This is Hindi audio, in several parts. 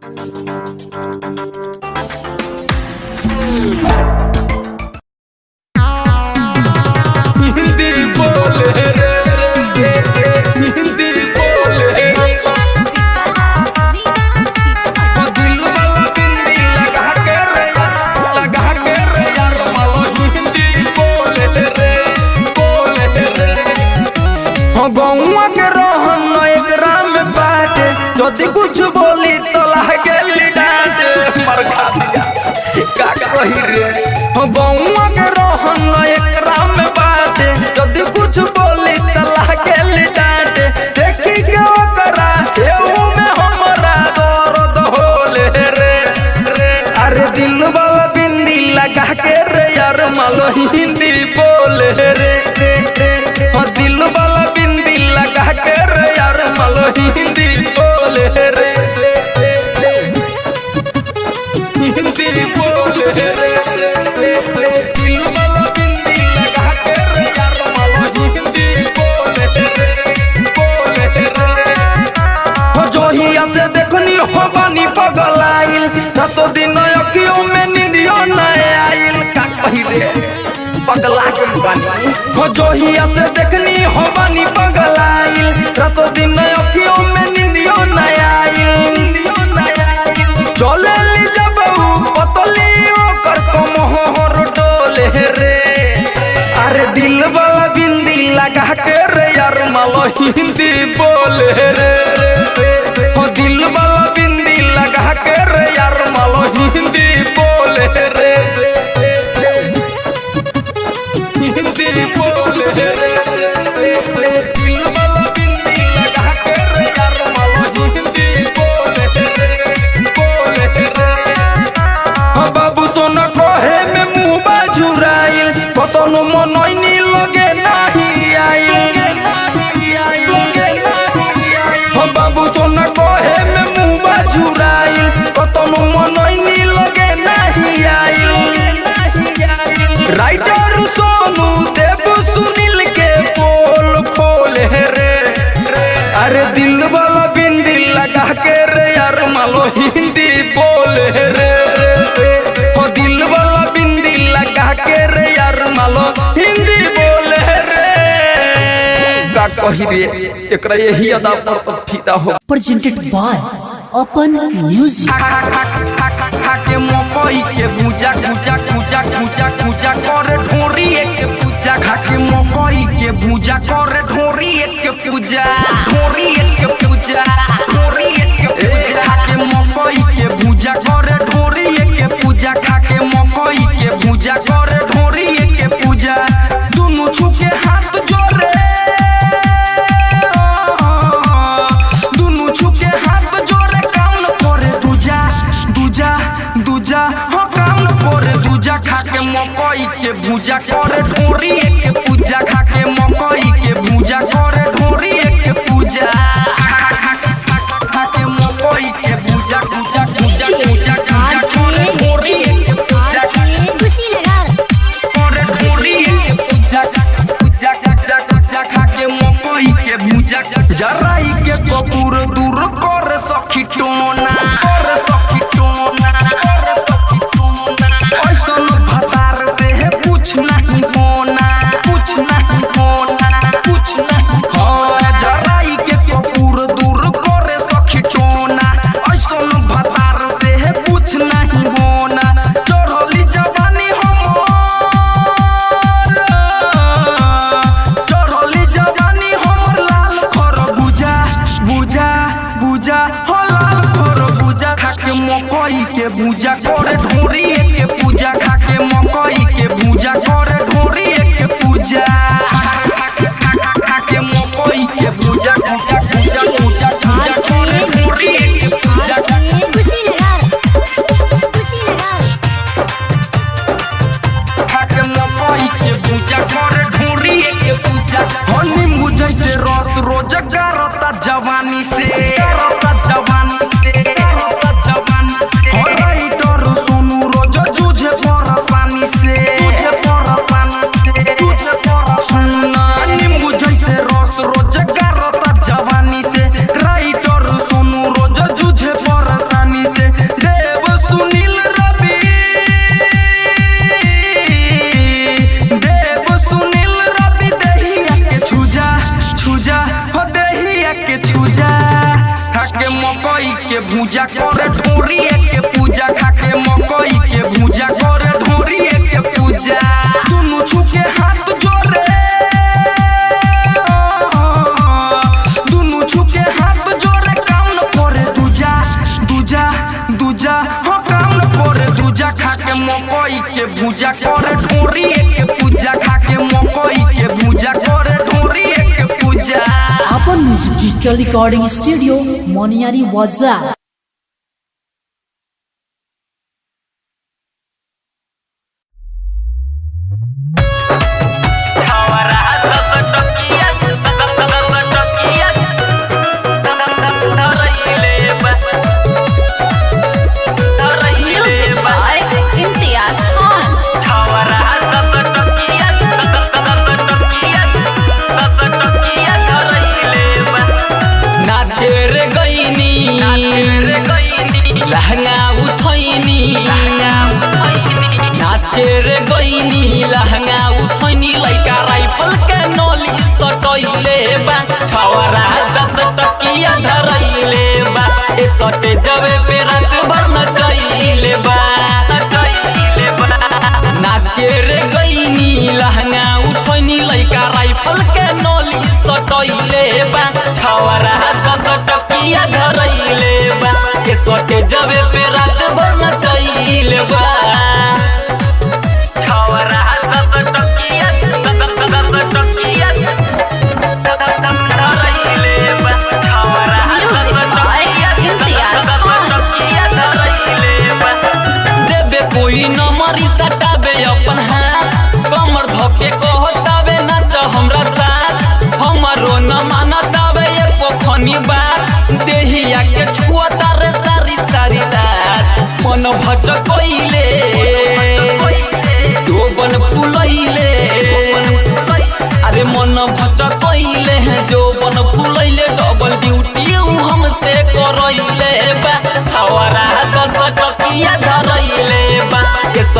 Thank you. हिंदी बोले रे। और दिल वाला बिंदी लगा के रे यार मलो हिंदी बोले रे। हाँ, हिंदी बोले रे। बानी हो ही से देखनी हो बानी पगलाई रातों दिन अखियों में निंदियो न ली जब पतली हो अरे दिल वाला बिंदी लगा के रे यार, मालो हिंदी बोले रे। हो दिल वाला बिंदी लगा के रे यार, मालो हिंदी बोले रे। ele foi. पहिरे एकरा यही अदा पर तो फिदा हो प्रेजेंटेड बाय अपन म्यूज़िक के मकई के बुजा कुजा कुजा कुजा कुजा कर ठोरी के पूजा खा के मकई के बुजा कर Digital Recording Studio, Moniari Wadza.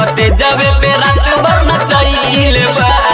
सटे जावे पे रंग भर चाहिए बा।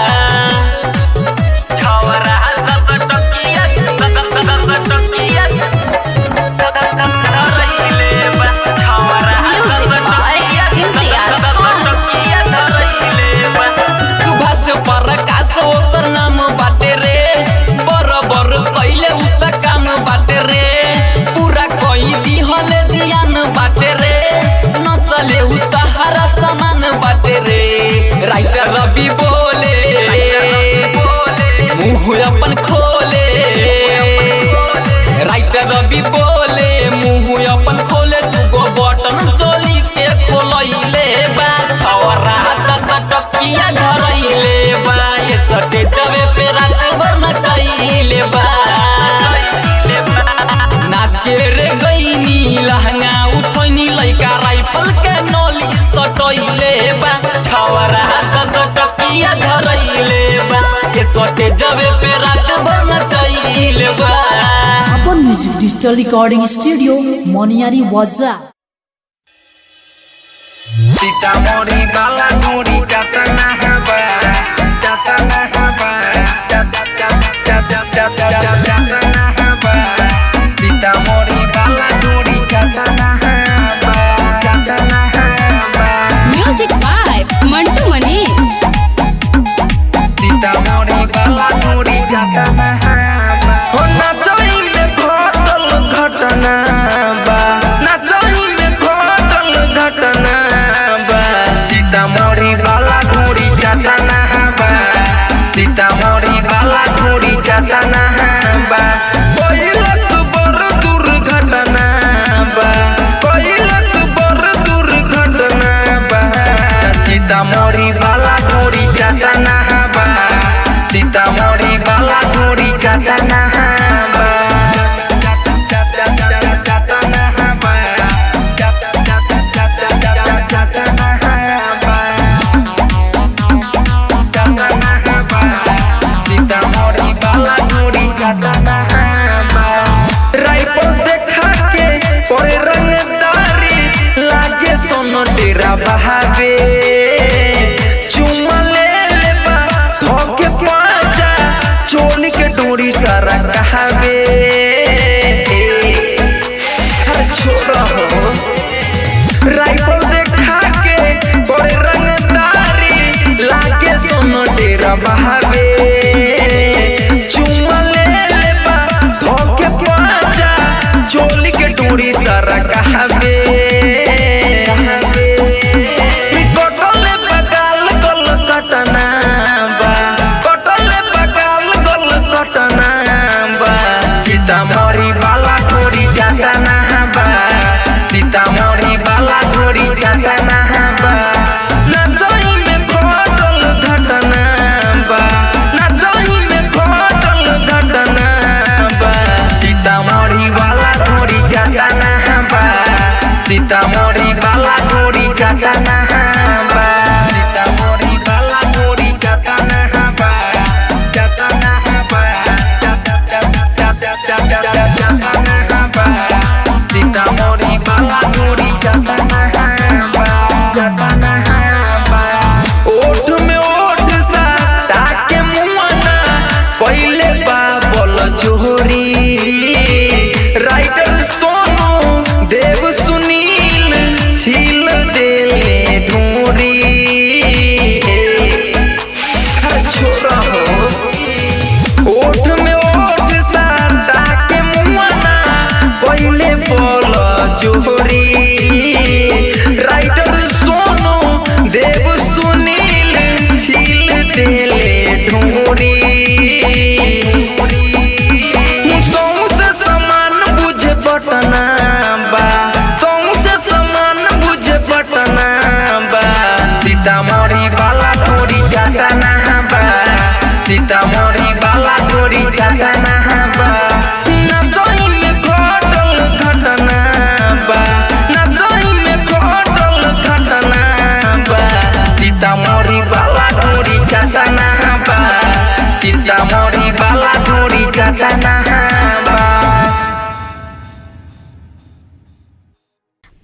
धरैले बा के जबे पे रात बन चैले बा अपन music digital recording studio Moniyari वजा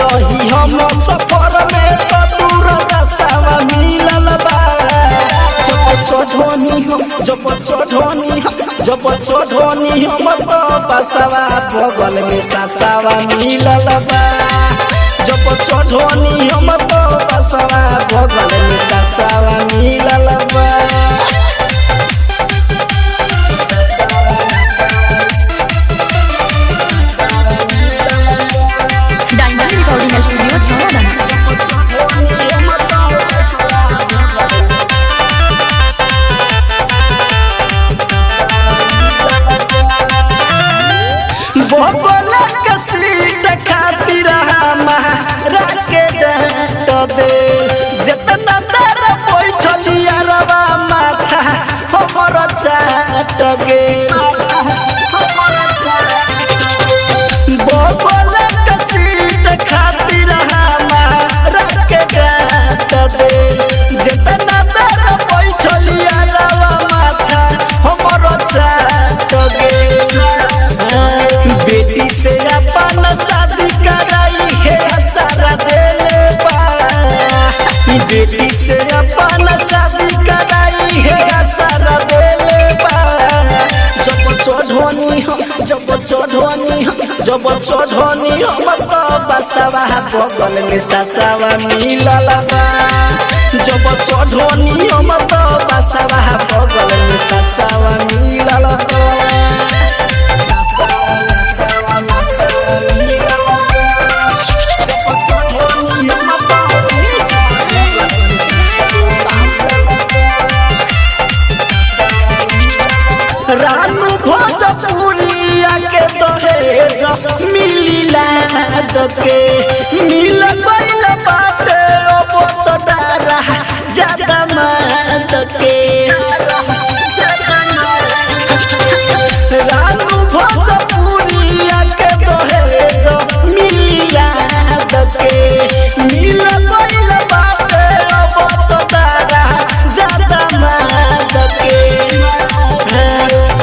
रही हम सफ़र में तो दूर दसवा मिलल बा। जब चढ़नी हम तो बसवा बगल में ससवा मिलल बा। जब चढ़नी हम तो बसवा बगल में ससवा मिलल बा। से अपन शादी कराई है सारा जब चढ़नी हम जब चढ़नी जब चढ़नी तो बसवा बगल में ससवा मिलल जब चढ़नी हम तो बसवा बगल में ससवा मिलल दके मिल गइल बाटे अब तो डारा ज़्यादा मात के। रानू भोजपुरिया के दहेज मिलिला दके मिल गइल बाटे अब तो डारा ज़्यादा मात के।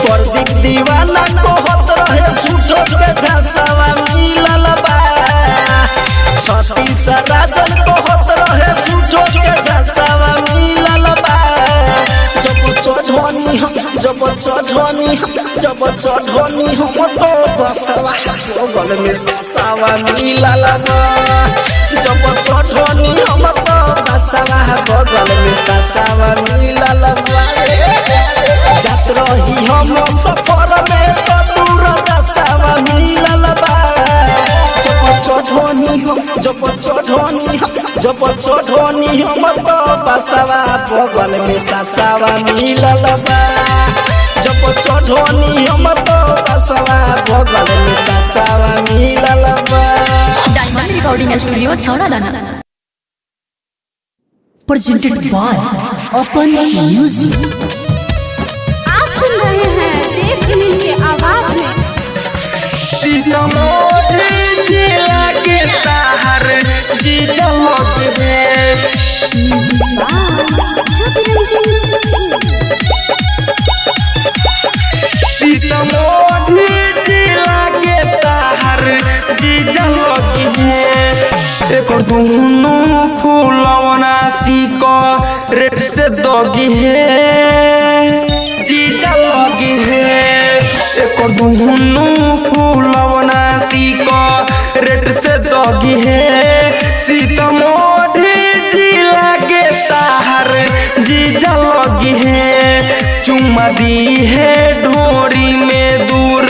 प्रदीप दीवाना कहत रहे, झूठो के बा जब चढ़नी हम, जब चढ़नी हम, जब तो बसवा बगल में ससवा मिलल बा जब चढ़नी हम तो बसवा में ससवा मिलल जात रही हम सफ़र में तो दूर दसवा मिलल बा जब चढ़नी हम जब चढ़नी हम जब चढ़नी हम तो बसवा बगल में ससवा मिलल बा। जब चढ़नी हम तो बसवा बगल में ससवा मिलल बा। डायमंड रिकॉर्डिंग स्टूडियो छौड़ा दाना presented by Open Music. आप सुन रहे देव सुनील के आवाज़ में सीतामढ़ी जिला के ताहर जीजा लग सीतामढ़ी जिला के ताहर जीजा लग एक दुनो फूलवना सीक रेट से दगी है जीजा लगी है एक दुनो चुमा दी है ढोरी में दूर,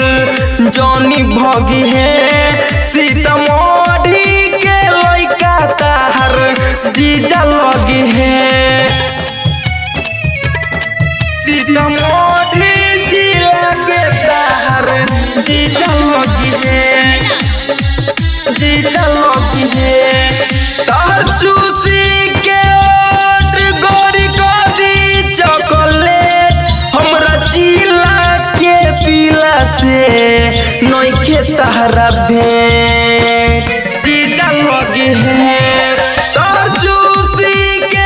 जौनी भगी है। सीतामढ़ी के लैका तार जीजा लगी है। तहरा भेंट जीजा लगी है। तार चूसी के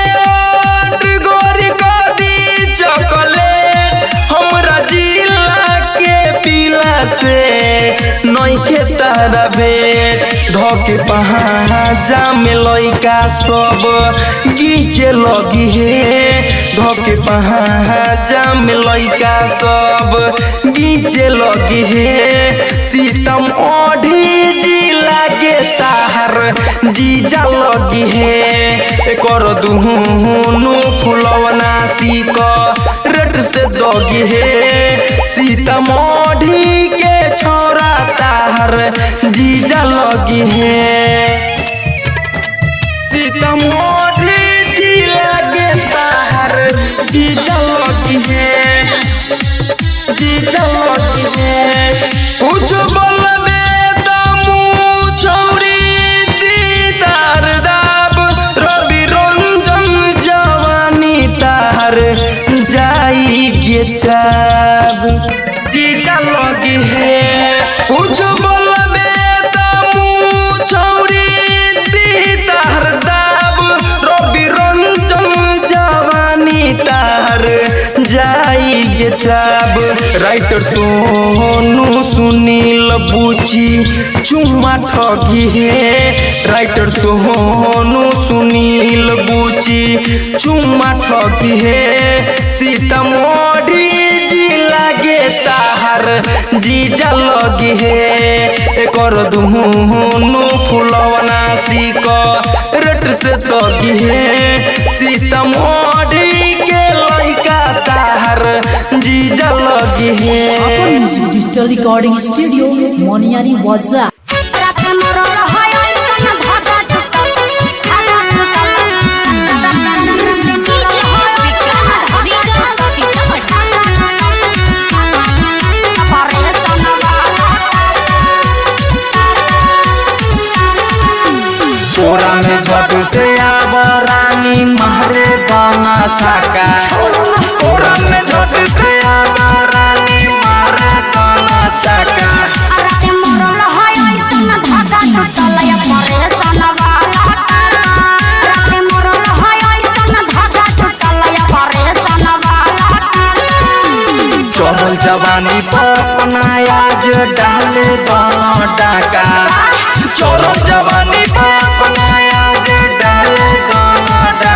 से तारा भेंट। धके पहाजा में लइका सब गीचे लगी हे धके पहाजा में लइका सब गीचे लगी हे सीतम ओढ़ी जिला के ताहर जीजा लगी हे कर दुहुनु फुलवना सीक रेट से दगी हे सीतामढ़ी के छोरा ताहर जीजा लगी है। सीतामढ़ी जिला के ताहर जीजा लगी है। जीजा लगी है। कुछ बोलबे त मुँह छौरी, दीदार दाब, रवि रंजन जवानी ताहर जाई के चाब राइटर सोनू सुनील बुची चुम्मा ठगी हे। राइटर सोनू सुनील बुची चुम्मा ठगी हे। सीतामढ़ी जिला गे ताहर, जीजा लगी हे। एकर दुहुनु फुलवना सीक रेट से तगी हे। सीतामढ़ी के लइका ताहर जीजा लगी हे। अपन डिजिटल रिकॉर्डिंग स्टूडियो मोनियारी वाजा तोरा में झट से आब रानी मारे दाना छाका में झट जवानी पर जो डाले डाका चोर जवानी आज डाले डाका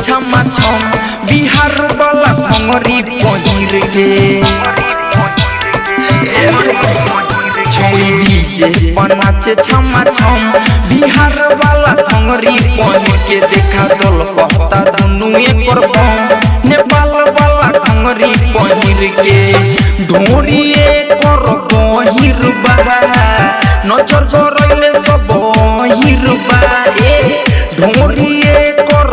छमा छम बिहार वाला भंगरी पहिर के बनाचे छमा छम बिहार वाला भंगरी पहिर के देखा दल कहता दुनु एकर बम नेपाल वाला भंगरी पहिर के ढोरी एकर गहिर बा नज़र गरैले सब बहिर बा ए ढोरिए कर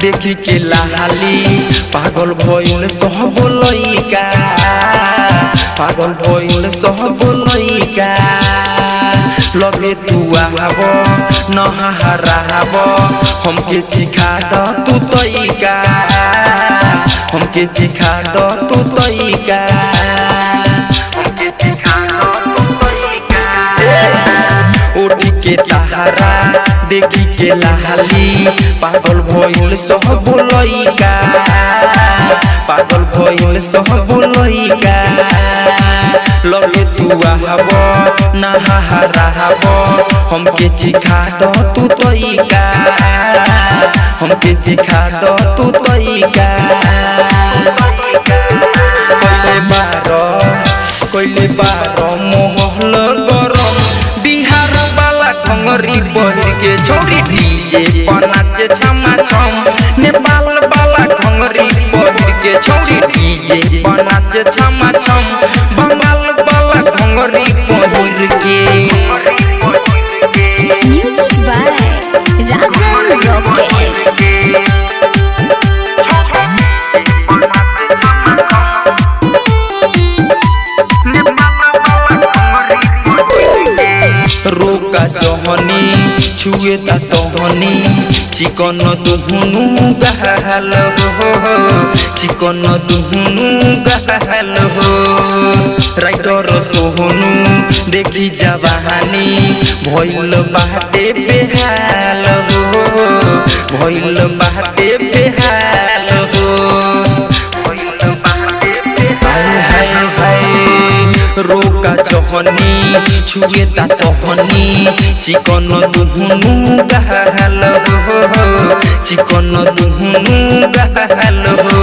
देखी के लाली। पागल भइल सब लइका। पागल भइल सब लइका। लगे तू आब नहाराब हमके चिखा द तू तइका। हमके चिखा द तू तइका। चिखा द तू तइका। उठ के तारा देखी के लाली। पागल भइल सब लइका। पागल भइल सब लइका। लगे तू आब नहाराब हमके चिखा द तू तइका। हमके चिखा द तू तइका। कइले बार कइले बार मोहल गरम। बिहार वाला पहिर के छोरी डीजे पनाचे छमा छम नेपाल वाला घंगरी पहिर के छोरी डीजे पनाचे छमा छम बंगाल वाला घंगरी पहिर के। Music by Rajan Rocket. रोका जहनी। छुए तहनी। चिकन दुहनु गहल हो। चिकन दुहनु गहल हो। राइटर सोहनु, देखी जवानी बेहाल हो। भइल बेहाल रोका जहनी छुए ता तहनी चिकन दुहुनु गहल हो चिकन दुहुनु गहल हो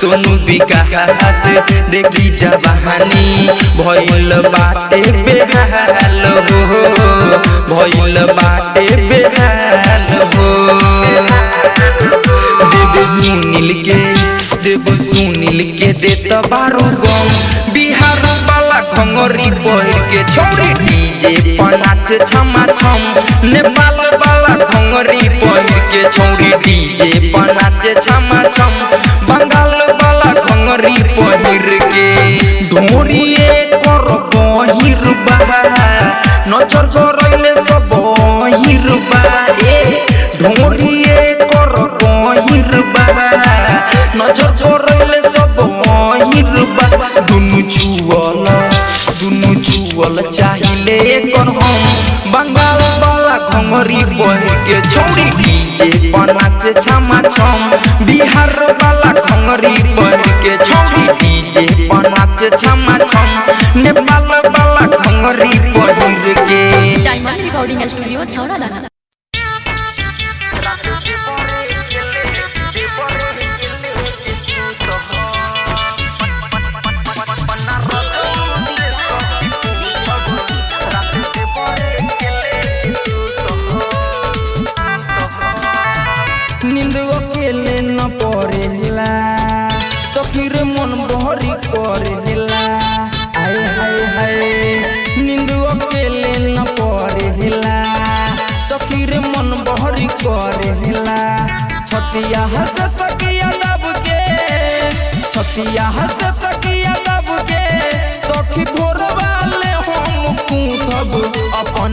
सोनू विकास देखी जवानी भइल बाटे बेहाल हो भइल बाटे बेहाल हो देव सुनील के देव सुनील घंगरी पहिर के छौरी डीजे पर नाचे छमा छम नेपाल वाला घंगरी पहिर के छौरी डीजे पर नाचे छमा छम बंगाल वाला घंगरी पहिर के ढोरिए कर बहिर बा नज़र जरैले सब बहिर बा ए ढोरिए कर बहिर बा नज़र जरैले बहिर बा दुनु छुअल दुनु छुअल चाहिले कर हम बंगाल वाला घंगरी पहिर के छौरी डीजे पर नाचे छमा छम बिहार वाला घंगरी पहिर के छौरी डीजे पर नाचे छमा छम नेपाल वाला घंगरी पहिर के डायमंड रिकॉर्डिंग स्टूडियो छौड़ा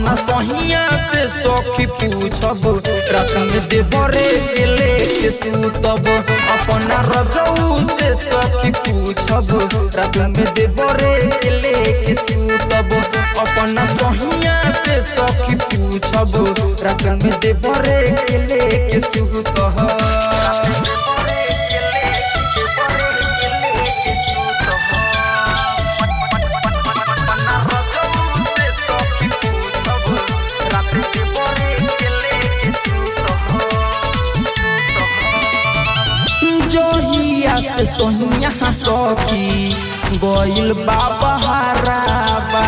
अपन सहिया से सखी पूछब रात में देवरे के सूतब। अपन रजऊ से सखी पूछब रात में देवरे के सूतब। अपन सहिया से सखी पूछब रात में देवरे के सूतब। से सोनिया सखी गइल बाबा हराबा।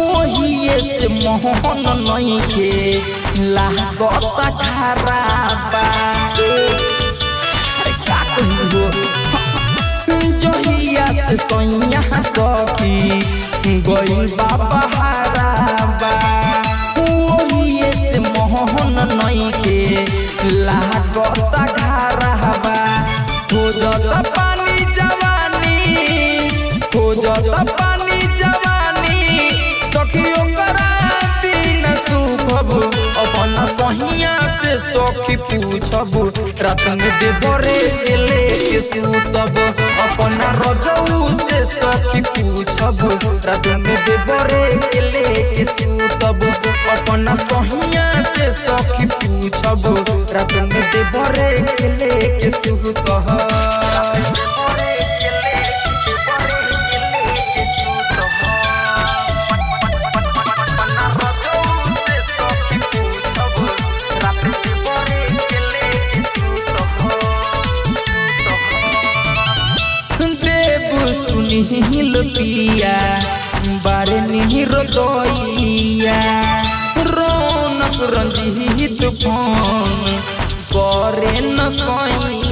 ओहिए से मोहन नहीं के लागत खराबा अरे जहिया से सोनिया सखी गइल बाबा जता पानी जवानी, सखियो करा बिन सुखब अपन सहिया से सखी पूछब रात देवरे के लेके अपन रजऊ से सखी पूछब रात देवरे लेके अपन सहिया से सखी पूछब रात देवरे सूतब पिया बारे निहिर दैया रौनक रंजीत फ़ोन। करे न सैया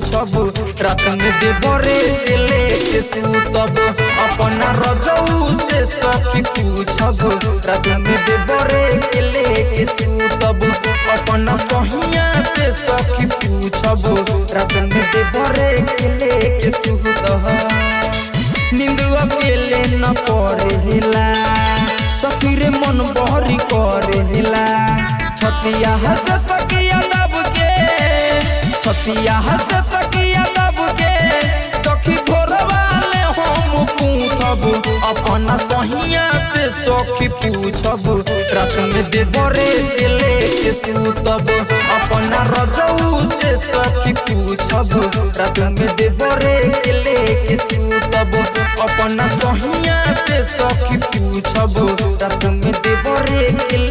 पूछब रात में देवरे के लेके सूतब अपन रजऊ से सखी पूछब रात में देवरे के लेके सूतब अपन सहिया से सखी पूछब रात में देवरे के लेके सूतब नींद अकेले न पड़ेला। सखी रे मन बहरी करेला। छतिया हंस तकिया के सतिया हद तकिया तब के, सखी भोरवाले हम पूछब अपना सहिया से सखी पूछब रात में दे भरे दिले के सूतब। अपना रजऊ से सखी पूछब रात दे भरे दिले के सूतब। अपना सहिया से सखी पूछब रात दे भरे दिले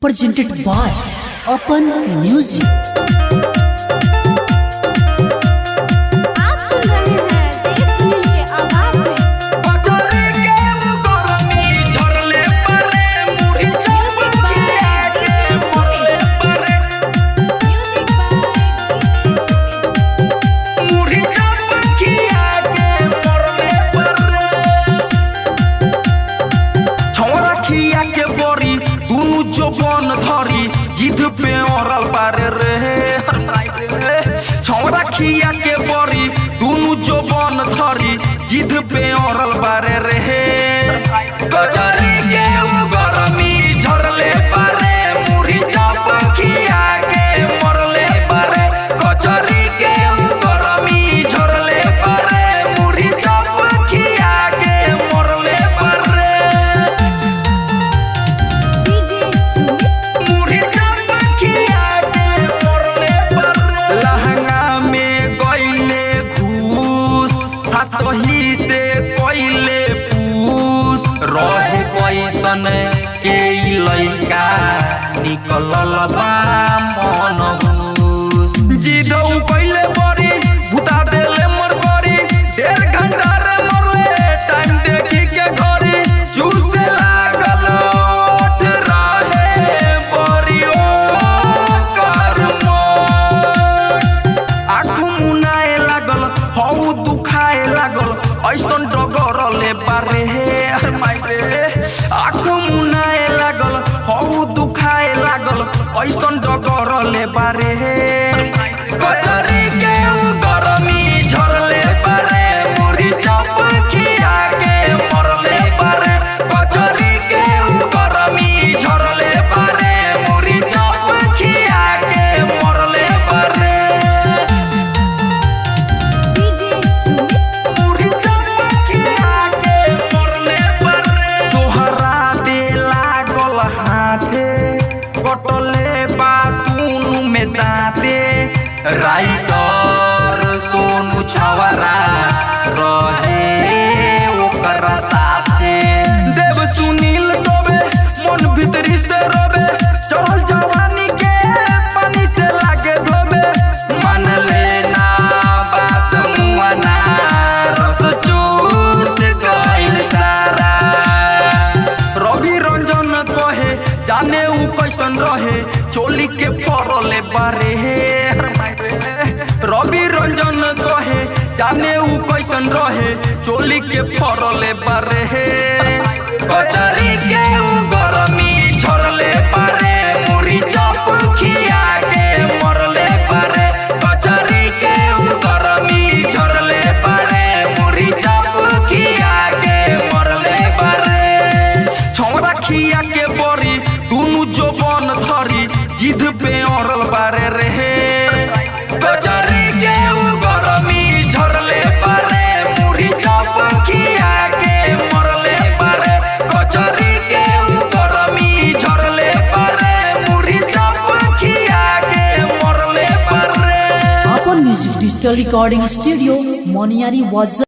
presented by Open Music. peor al barrer जाने उ कैसन रहे? चोली के फरले बारे कचरी के उगो डिजिटल रिकॉर्डिंग स्टूडियो मोनियारी वाजा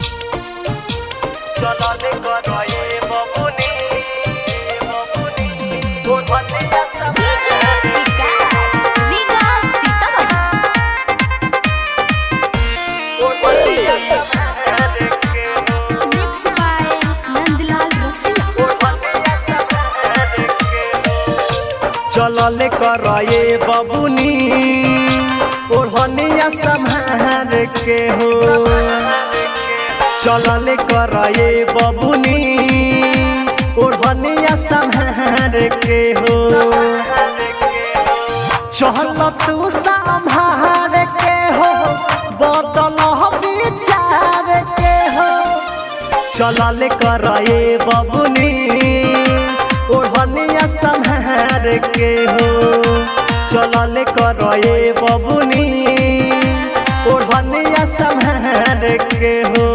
चलल कराए बबुनी के हो। चलल कर बबुनी ओढ़निया के हो। चल तू के हो बदल विचार के हो। चलल कर बबुनी ओढ़निया के हो। चलल कर बबुनी लगे हो।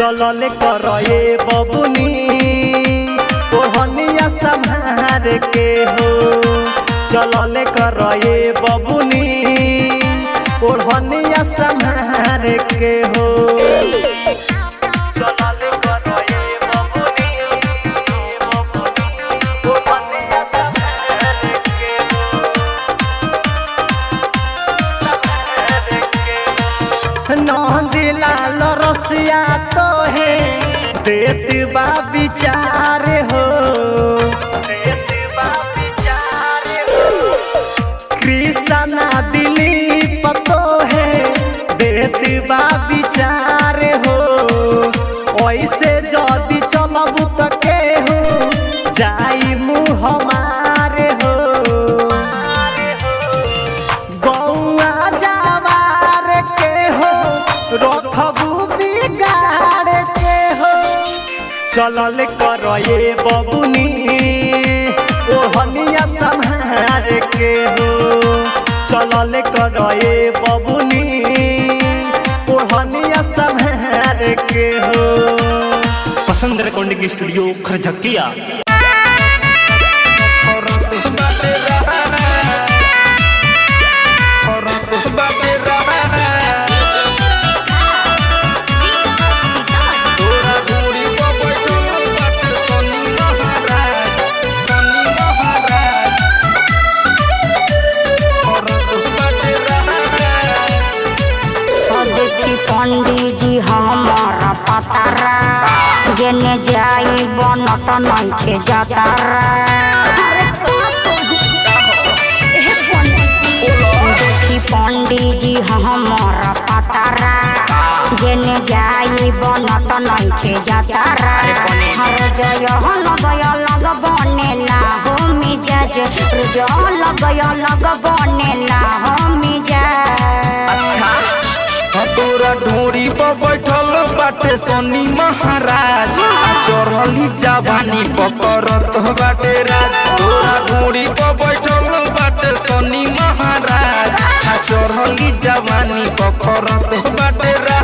चलल कर बबुनी। ओहनिया संहार के हो। चलल कर बबुनी। कोहनिया संहार के हो। विचार हो। कृष्णा दिली पतो है, देत बा विचार हो। ऐसे जदि चमबू तके हो जाई मुँह हमारे चलल कर ये बबुनी हनिया संहार के हो चलल कर ये बबुनी हनिया संहार के हो पसंद रिकॉर्डिंग स्टूडियो खरझकिया। जेने जाई बनत नइखे जातारा देखी पंडित जी हमारा पतारा जेने जाई बनत नइखे जातारा हर जय लगय लग बनेला हो मिजाज लगय लग बनेला हो मिजाज ढोरी पर बाटे सोनी महाराज। चढ़ली जवानी पकड़त बाटे राज। तोरा घूरी पर बैठल बाटे सोनी महाराज। चढ़ली जवानी पकड़त बाटे राज।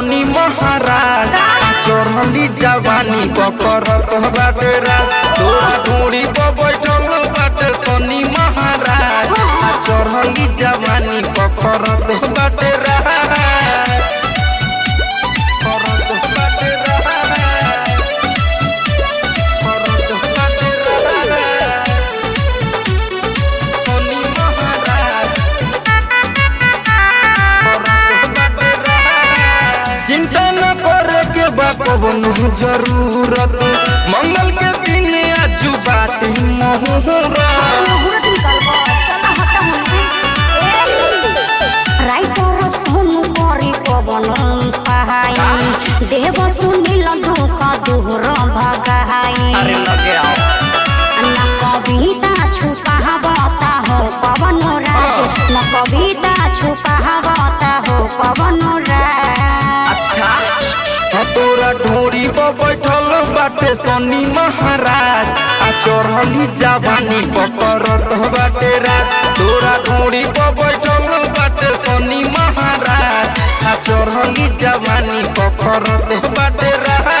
बाटे सोनी महाराज चढ़ली जवानी बकर तोरा भगाई न कविता छुपावता हो पवन राज न कविता छुपावता हो पवन राज तोरा ढोरी पर बैठल बाटे सोनी महाराज। आ चढ़ली जवानी पकड़त बाटे रात तोरा घोड़ी पर बैठल बाटे शनि महाराज। आ चढ़ली जवानी पकड़त बाटे रात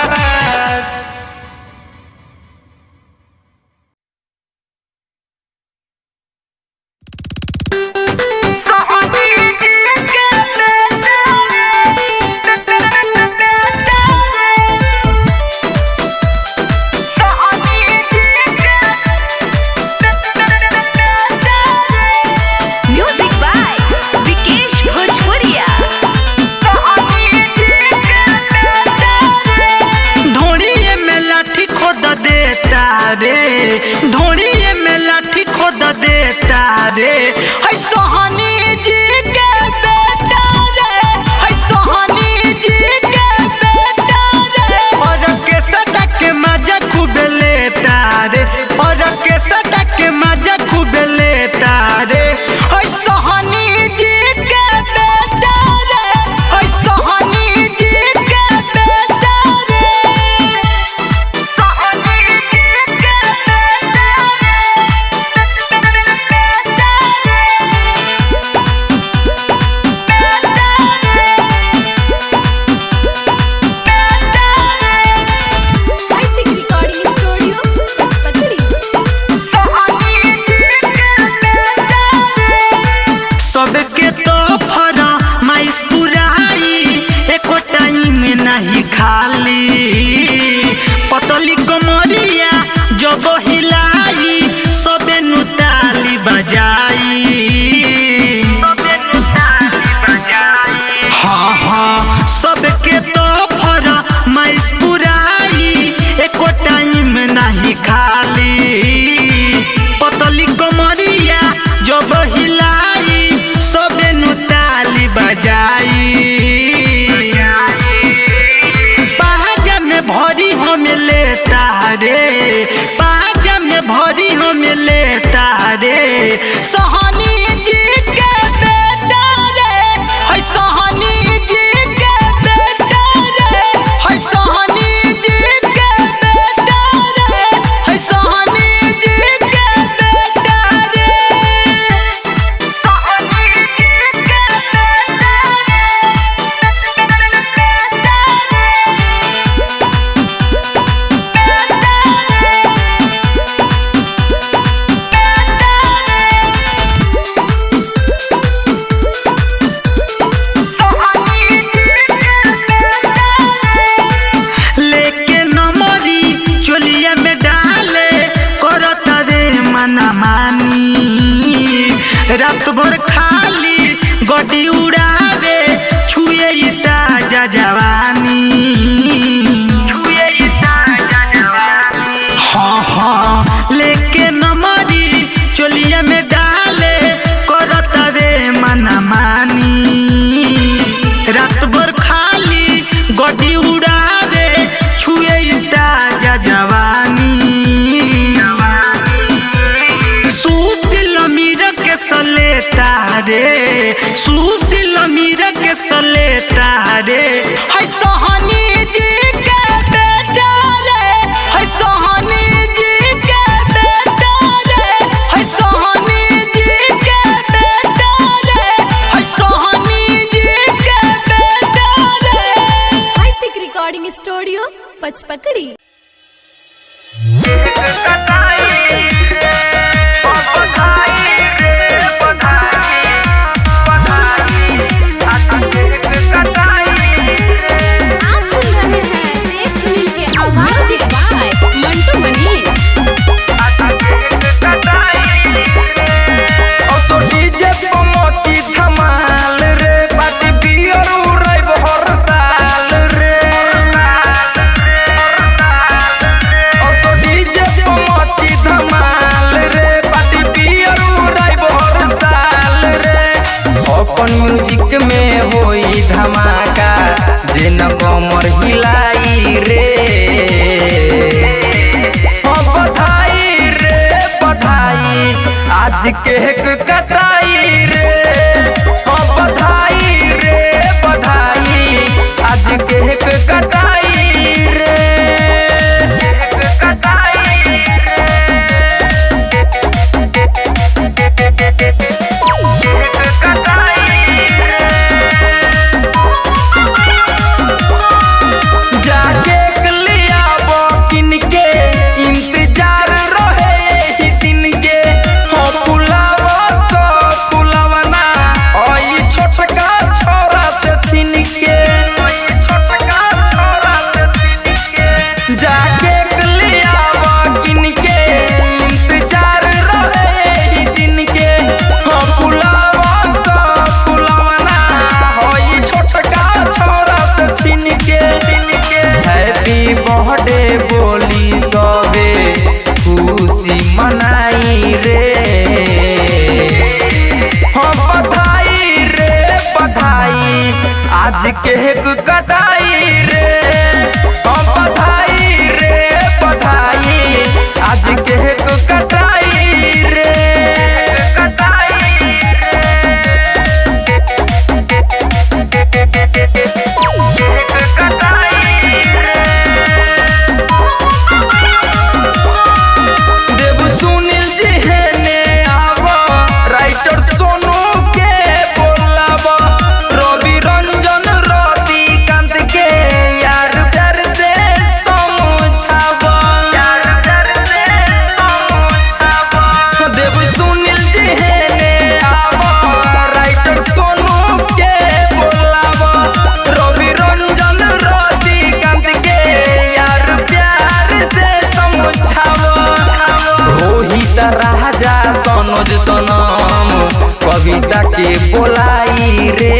के बोलाई रे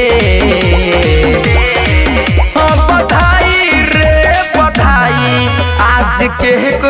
बधाई रे बधाई आज केक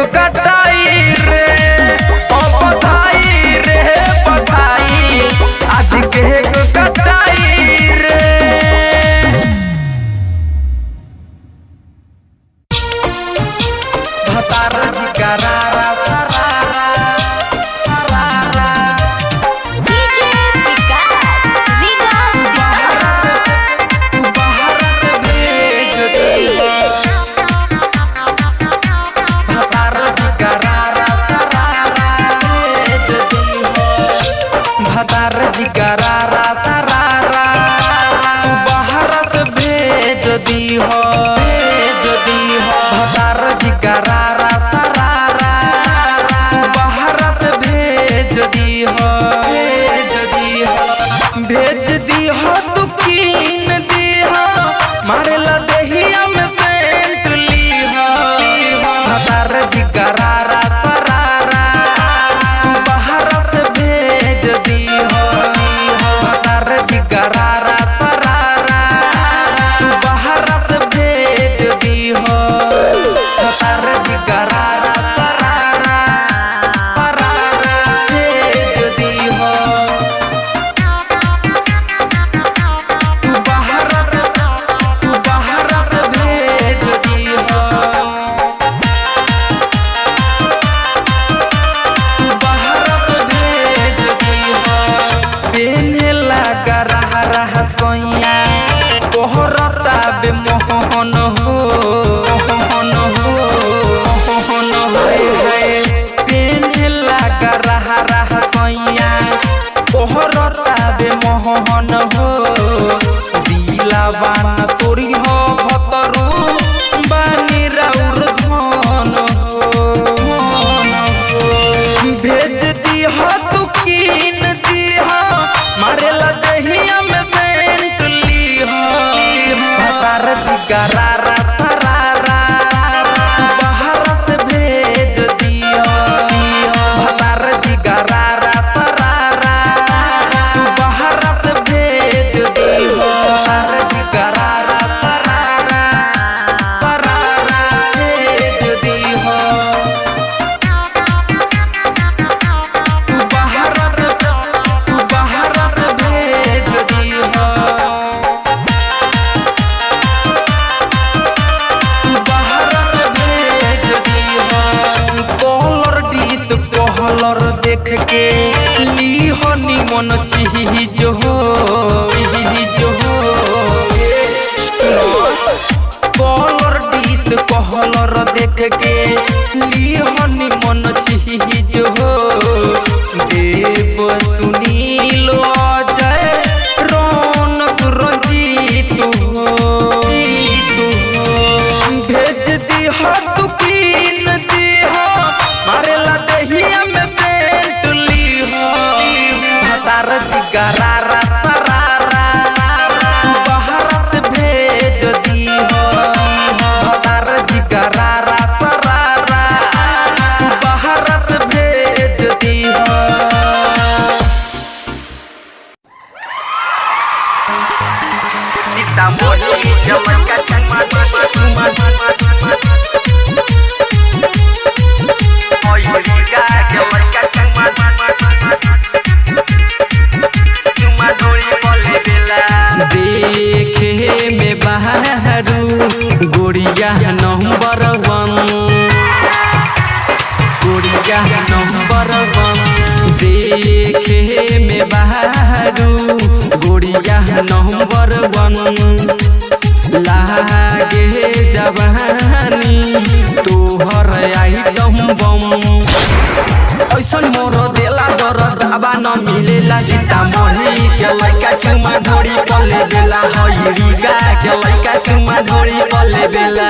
बेला हईरी गा के लइका चुमा धोरी पले बेला।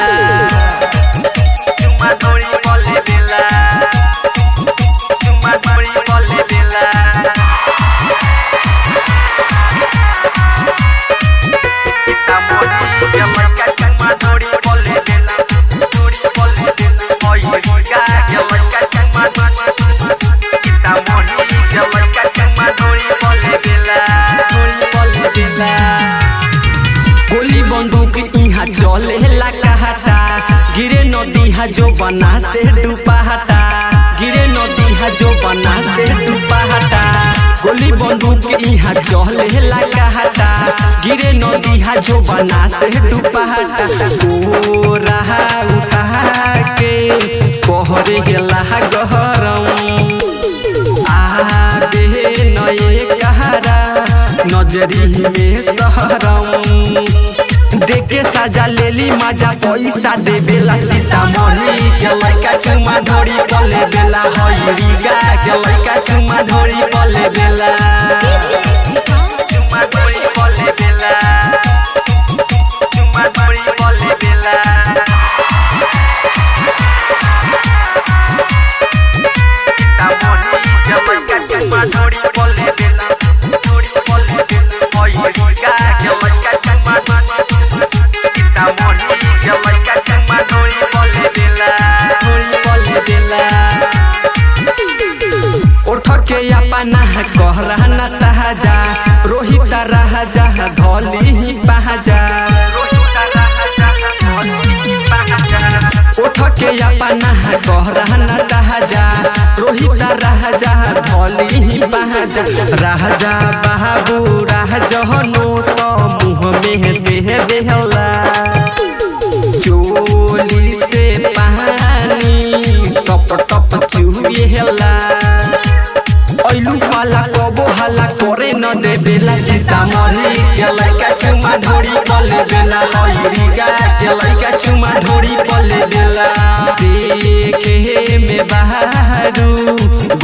चुमा ढोरी जो बना से डूबाता गिरे नदी हा जो बना से डूबाता गोली बंदूक यहाँ चले ला कहता गिरे नदी हा जो बना से डूबाता ओ रहा उठा के कहरे गेला गहरम नजरी में सहरम देखे साजा लेली मज़ा, पैसा दे बेला सीतामढ़ी के लड़का चुमा धोड़ी पले बेला हईरी गा के लड़का चुमा धोड़ी पले बेला चुमा धोड़ी पले बेला कहरा रोहित राजा धोली ही राजा राजा नोट मुँह में देह देहला। चोली से पानी, टप टप चुहेला ऐलू पाला कबो हाला, करे न दे बेला सीतामढ़ी के चुमा ढोरी पले बेला हईरी गा के लइका चुमा ढोरी पले बेला देखे में बहारू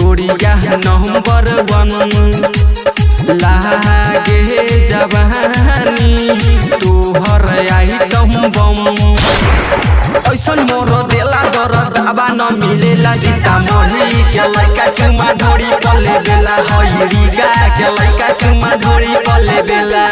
गोड़िया नंबर वन लागे जवानी तोहर आई आइटम बम ऐसन मोर देला दरद आबा न मिलेला सीतामढ़ी के लइका चुमा ढोरी पले बेला हईरी गा के लइका चुमा ढोरी पले बेला